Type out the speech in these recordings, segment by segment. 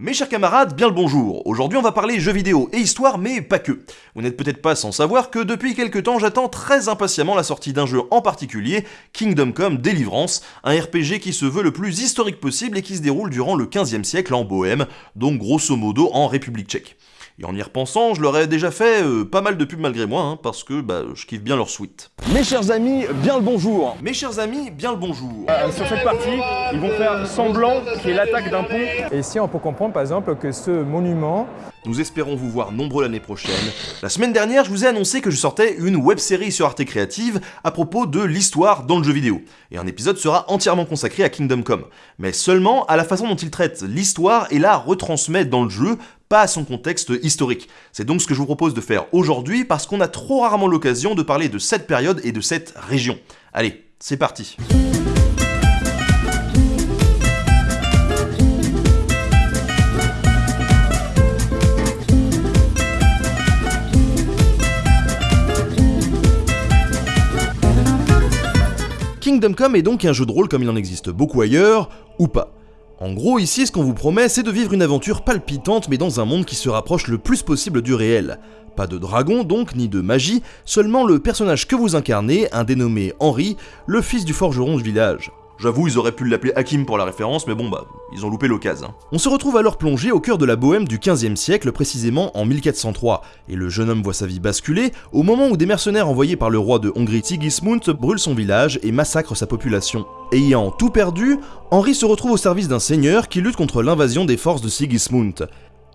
Mes chers camarades, bien le bonjour. Aujourd'hui, on va parler jeux vidéo et histoire, mais pas que. Vous n'êtes peut-être pas sans savoir que depuis quelques temps, j'attends très impatiemment la sortie d'un jeu en particulier, Kingdom Come Deliverance, un RPG qui se veut le plus historique possible et qui se déroule durant le 15e siècle en Bohème, donc grosso modo en République tchèque. Et en y repensant, je leur ai déjà fait euh, pas mal de pubs malgré moi, hein, parce que bah, je kiffe bien leur suite. Mes chers amis, bien le bonjour Mes chers amis, bien le bonjour Euh, Sur cette partie, ils vont faire semblant qu'il y ait l'attaque d'un pont. Et ici, on peut comprendre par exemple que ce monument, Nous espérons vous voir nombreux l'année prochaine. La semaine dernière, je vous ai annoncé que je sortais une web-série sur Arte Créative à propos de l'histoire dans le jeu vidéo. Et un épisode sera entièrement consacré à Kingdom Come. Mais seulement à la façon dont il traite l'histoire et la retransmet dans le jeu, pas à son contexte historique. C'est donc ce que je vous propose de faire aujourd'hui parce qu'on a trop rarement l'occasion de parler de cette période et de cette région. Allez, c'est parti. Kingdom Come est donc un jeu de rôle comme il en existe beaucoup ailleurs, ou pas. En gros, ici, ce qu'on vous promet, c'est de vivre une aventure palpitante, mais dans un monde qui se rapproche le plus possible du réel. Pas de dragon donc, ni de magie, seulement le personnage que vous incarnez, un dénommé Henri, le fils du forgeron du village. J'avoue, ils auraient pu l'appeler Hakim pour la référence, mais bon bah, ils ont loupé l'occasion. On se retrouve alors plongé au cœur de la Bohème du 15e siècle, précisément en 1403, et le jeune homme voit sa vie basculer au moment où des mercenaires envoyés par le roi de Hongrie Sigismund brûlent son village et massacrent sa population. Ayant tout perdu, Henri se retrouve au service d'un seigneur qui lutte contre l'invasion des forces de Sigismund.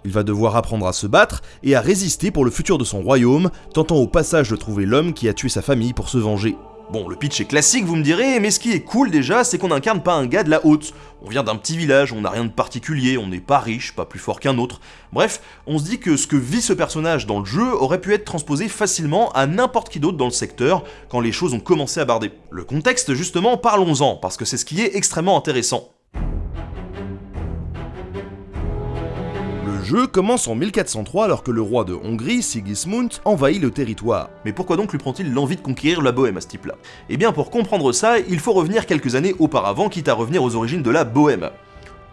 Il va devoir apprendre à se battre et à résister pour le futur de son royaume, tentant au passage de trouver l'homme qui a tué sa famille pour se venger. Bon, le pitch est classique, vous me direz, mais ce qui est cool déjà, c'est qu'on n'incarne pas un gars de la haute. On vient d'un petit village, on n'a rien de particulier, on n'est pas riche, pas plus fort qu'un autre. Bref, on se dit que ce que vit ce personnage dans le jeu aurait pu être transposé facilement à n'importe qui d'autre dans le secteur quand les choses ont commencé à barder. Le contexte, justement, parlons-en, parce que c'est ce qui est extrêmement intéressant. Le jeu commence en 1403 alors que le roi de Hongrie, Sigismund, envahit le territoire. Mais pourquoi donc lui prend-il l'envie de conquérir la Bohème à ce type-là? Eh bien pour comprendre ça, il faut revenir quelques années auparavant, quitte à revenir aux origines de la Bohème.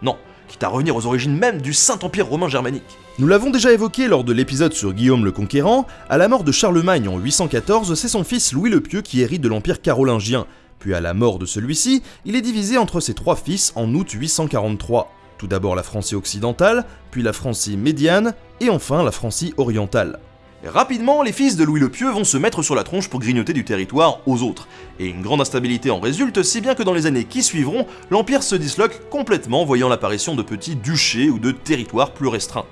Non, quitte à revenir aux origines même du Saint-Empire romain germanique. Nous l'avons déjà évoqué lors de l'épisode sur Guillaume le Conquérant, à la mort de Charlemagne en 814, c'est son fils Louis le Pieux qui hérite de l'Empire carolingien, puis à la mort de celui-ci, il est divisé entre ses trois fils en août 843. Tout d'abord la Francie occidentale, puis la Francie médiane, et enfin la Francie orientale. Rapidement, les fils de Louis le Pieux vont se mettre sur la tronche pour grignoter du territoire aux autres, et une grande instabilité en résulte, si bien que dans les années qui suivront, l'Empire se disloque complètement, voyant l'apparition de petits duchés ou de territoires plus restreints.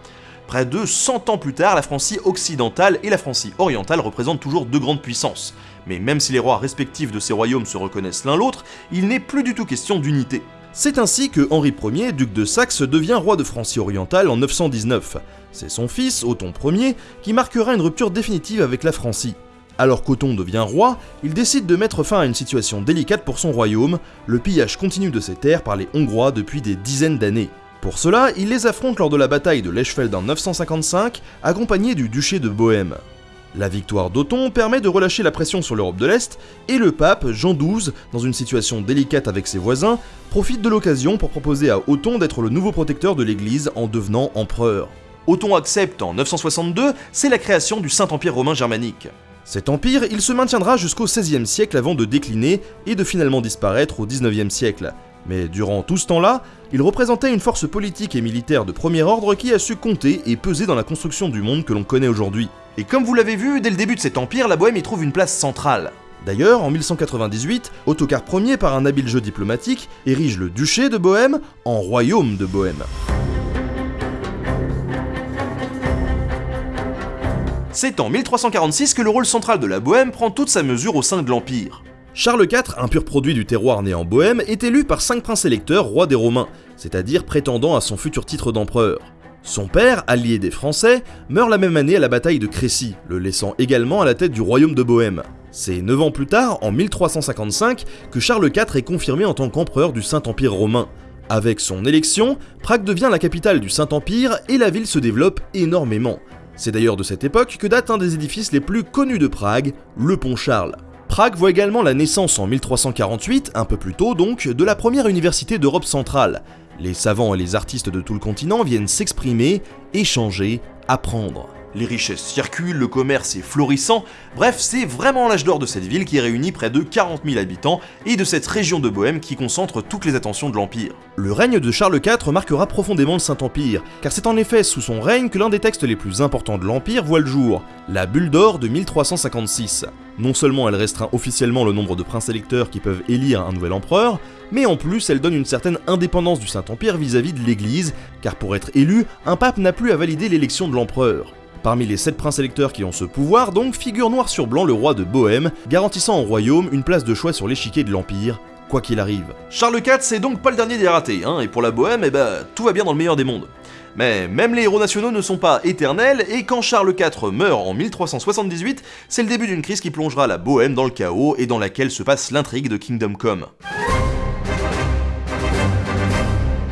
Près de 100 ans plus tard, la Francie occidentale et la Francie orientale représentent toujours deux grandes puissances. Mais même si les rois respectifs de ces royaumes se reconnaissent l'un l'autre, il n'est plus du tout question d'unité. C'est ainsi que Henri Ier, duc de Saxe, devient roi de Francie orientale en 919. C'est son fils, Othon Ier, qui marquera une rupture définitive avec la Francie. Alors qu'Othon devient roi, il décide de mettre fin à une situation délicate pour son royaume, le pillage continu de ses terres par les Hongrois depuis des dizaines d'années. Pour cela, il les affronte lors de la bataille de Lechfeld en 955, accompagné du duché de Bohême. La victoire d'Othon permet de relâcher la pression sur l'Europe de l'Est, et le pape, Jean XII, dans une situation délicate avec ses voisins, profite de l'occasion pour proposer à Othon d'être le nouveau protecteur de l'Église en devenant empereur. Othon accepte en 962, c'est la création du Saint-Empire romain germanique. Cet empire, il se maintiendra jusqu'au XVIe siècle avant de décliner et de finalement disparaître au XIXe siècle. Mais durant tout ce temps-là, il représentait une force politique et militaire de premier ordre qui a su compter et peser dans la construction du monde que l'on connaît aujourd'hui. Et comme vous l'avez vu, dès le début de cet empire, la Bohème y trouve une place centrale. D'ailleurs, en 1198, Ottokar Ier, par un habile jeu diplomatique, érige le duché de Bohème en royaume de Bohème. C'est en 1346 que le rôle central de la Bohème prend toute sa mesure au sein de l'Empire. Charles IV, un pur produit du terroir né en Bohème, est élu par cinq princes électeurs rois des Romains, c'est-à-dire prétendant à son futur titre d'empereur. Son père, allié des Français, meurt la même année à la bataille de Crécy, le laissant également à la tête du royaume de Bohème. C'est 9 ans plus tard, en 1355, que Charles IV est confirmé en tant qu'empereur du Saint-Empire romain. Avec son élection, Prague devient la capitale du Saint-Empire et la ville se développe énormément. C'est d'ailleurs de cette époque que date un des édifices les plus connus de Prague, le Pont Charles. Prague voit également la naissance en 1348, un peu plus tôt donc, de la première université d'Europe centrale, Les savants et les artistes de tout le continent viennent s'exprimer, échanger, apprendre. Les richesses circulent, le commerce est florissant, bref, c'est vraiment l'âge d'or de cette ville qui réunit près de 40 000 habitants et de cette région de Bohême qui concentre toutes les attentions de l'Empire. Le règne de Charles IV marquera profondément le Saint-Empire, car c'est en effet sous son règne que l'un des textes les plus importants de l'Empire voit le jour, la Bulle d'or de 1356. Non seulement elle restreint officiellement le nombre de princes électeurs qui peuvent élire un nouvel empereur, mais en plus elle donne une certaine indépendance du Saint-Empire vis-à-vis de l'Église, car pour être élu, un pape n'a plus à valider l'élection de l'empereur. Parmi les sept princes électeurs qui ont ce pouvoir, donc, figure noir sur blanc le roi de Bohême, garantissant au royaume une place de choix sur l'échiquier de l'Empire, quoi qu'il arrive. Charles IV, c'est donc pas le dernier des ratés, hein, et pour la Bohême, eh ben, tout va bien dans le meilleur des mondes. Mais même les héros nationaux ne sont pas éternels, et quand Charles IV meurt en 1378, c'est le début d'une crise qui plongera la Bohême dans le chaos et dans laquelle se passe l'intrigue de Kingdom Come.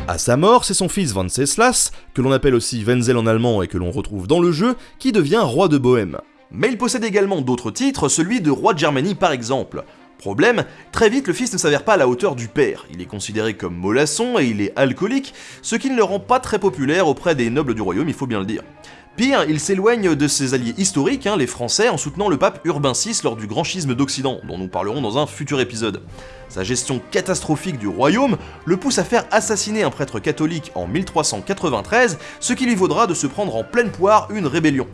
À sa mort, c'est son fils Venceslas, que l'on appelle aussi Wenzel en allemand et que l'on retrouve dans le jeu, qui devient roi de Bohême. Mais il possède également d'autres titres, celui de roi de Germanie par exemple. Problème, très vite le fils ne s'avère pas à la hauteur du père, il est considéré comme mollasson et il est alcoolique, ce qui ne le rend pas très populaire auprès des nobles du royaume, il faut bien le dire. Pire, il s'éloigne de ses alliés historiques, hein, les Français, en soutenant le pape Urbain VI lors du grand schisme d'Occident, dont nous parlerons dans un futur épisode. Sa gestion catastrophique du royaume le pousse à faire assassiner un prêtre catholique en 1393, ce qui lui vaudra de se prendre en pleine poire une rébellion.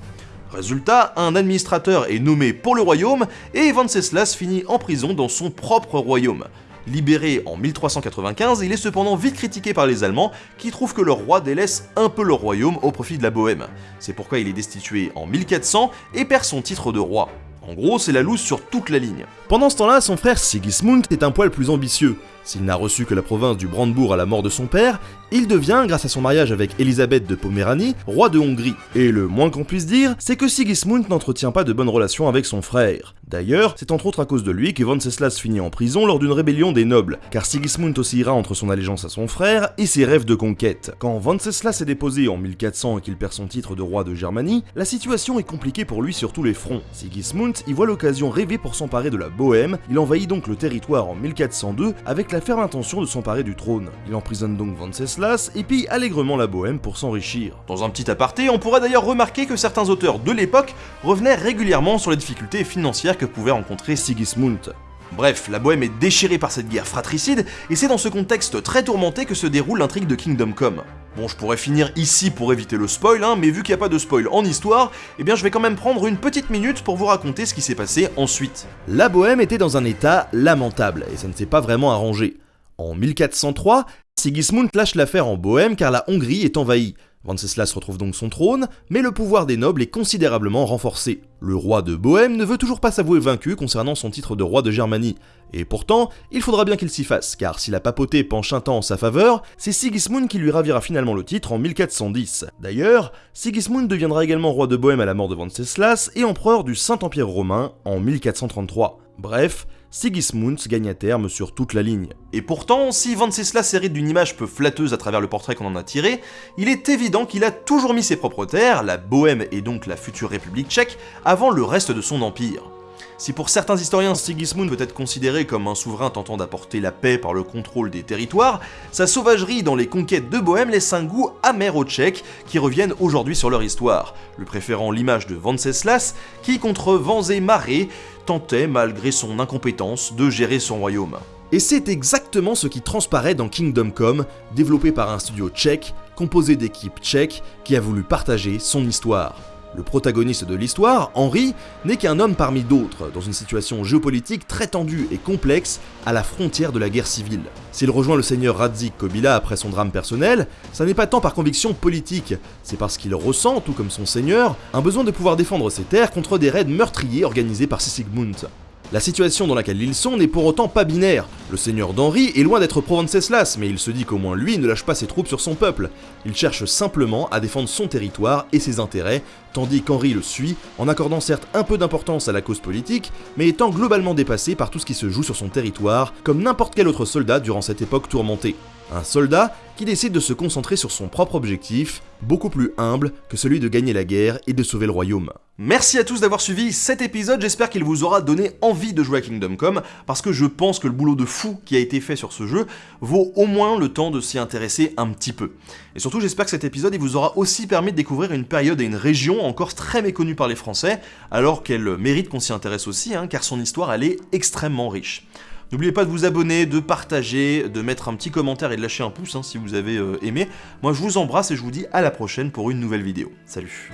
Résultat, un administrateur est nommé pour le royaume et Venceslas finit en prison dans son propre royaume. Libéré en 1395, il est cependant vite critiqué par les Allemands qui trouvent que leur roi délaisse un peu leur royaume au profit de la Bohême. C'est pourquoi il est destitué en 1400 et perd son titre de roi. En gros, c'est la loose sur toute la ligne. Pendant ce temps-là, son frère Sigismund est un poil plus ambitieux. S'il n'a reçu que la province du Brandebourg à la mort de son père, il devient, grâce à son mariage avec Elisabeth de Poméranie, roi de Hongrie. Et le moins qu'on puisse dire, c'est que Sigismund n'entretient pas de bonnes relations avec son frère. D'ailleurs, c'est entre autres à cause de lui que Venceslas finit en prison lors d'une rébellion des nobles, car Sigismund oscillera entre son allégeance à son frère et ses rêves de conquête. Quand Venceslas est déposé en 1400 et qu'il perd son titre de roi de Germanie, la situation est compliquée pour lui sur tous les fronts. Sigismund y voit l'occasion rêvée pour s'emparer de la Bohême, il envahit donc le territoire en 1402 avec la ferme intention de s'emparer du trône. Il emprisonne donc Venceslas et pille allègrement la Bohême pour s'enrichir. Dans un petit aparté, on pourrait d'ailleurs remarquer que certains auteurs de l'époque revenaient régulièrement sur les difficultés financières que pouvait rencontrer Sigismund. Bref, la Bohème est déchirée par cette guerre fratricide, et c'est dans ce contexte très tourmenté que se déroule l'intrigue de Kingdom Come. Bon, je pourrais finir ici pour éviter le spoil, hein, mais vu qu'il n'y a pas de spoil en histoire, eh bien je vais quand même prendre une petite minute pour vous raconter ce qui s'est passé ensuite. La Bohème était dans un état lamentable, et ça ne s'est pas vraiment arrangé. En 1403, Sigismund lâche l'affaire en Bohème car la Hongrie est envahie. Venceslas retrouve donc son trône, mais le pouvoir des nobles est considérablement renforcé. Le roi de Bohême ne veut toujours pas s'avouer vaincu concernant son titre de roi de Germanie. Et pourtant, il faudra bien qu'il s'y fasse, car si la papauté penche un temps en sa faveur, c'est Sigismund qui lui ravira finalement le titre en 1410. D'ailleurs, Sigismund deviendra également roi de Bohême à la mort de Venceslas et empereur du Saint-Empire romain en 1433. Bref, Sigismund gagne à terme sur toute la ligne. Et pourtant, si Venceslas hérite d'une image peu flatteuse à travers le portrait qu'on en a tiré, il est évident qu'il a toujours mis ses propres terres, la Bohème et donc la future République tchèque, avant le reste de son empire. Si pour certains historiens Sigismund peut être considéré comme un souverain tentant d'apporter la paix par le contrôle des territoires, sa sauvagerie dans les conquêtes de Bohème laisse un goût amer aux Tchèques qui reviennent aujourd'hui sur leur histoire, le préférant l'image de Venceslas qui, contre vents et marées, tentait, malgré son incompétence, de gérer son royaume. Et c'est exactement ce qui transparaît dans Kingdom Come, développé par un studio tchèque, composé d'équipes tchèques, qui a voulu partager son histoire. Le protagoniste de l'histoire, Henri, n'est qu'un homme parmi d'autres, dans une situation géopolitique très tendue et complexe, à la frontière de la guerre civile. S'il rejoint le seigneur Radzik Kobila après son drame personnel, ça n'est pas tant par conviction politique, c'est parce qu'il ressent, tout comme son seigneur, un besoin de pouvoir défendre ses terres contre des raids meurtriers organisés par Sisigmund. La situation dans laquelle ils sont n'est pour autant pas binaire. Le seigneur d'Henri est loin d'être pro-Venceslas, mais il se dit qu'au moins lui ne lâche pas ses troupes sur son peuple. Il cherche simplement à défendre son territoire et ses intérêts, tandis qu'Henri le suit, en accordant certes un peu d'importance à la cause politique, mais étant globalement dépassé par tout ce qui se joue sur son territoire, comme n'importe quel autre soldat durant cette époque tourmentée. Un soldat qui décide de se concentrer sur son propre objectif, beaucoup plus humble que celui de gagner la guerre et de sauver le royaume. Merci à tous d'avoir suivi cet épisode, j'espère qu'il vous aura donné envie de jouer à Kingdom Come, parce que je pense que le boulot de fou qui a été fait sur ce jeu vaut au moins le temps de s'y intéresser un petit peu. Et surtout j'espère que cet épisode vous aura aussi permis de découvrir une période et une région encore très méconnue par les Français, alors qu'elle mérite qu'on s'y intéresse aussi, hein, car son histoire elle est extrêmement riche. N'oubliez pas de vous abonner, de partager, de mettre un petit commentaire et de lâcher un pouce hein, si vous avez euh, aimé. Moi je vous embrasse et je vous dis à la prochaine pour une nouvelle vidéo. Salut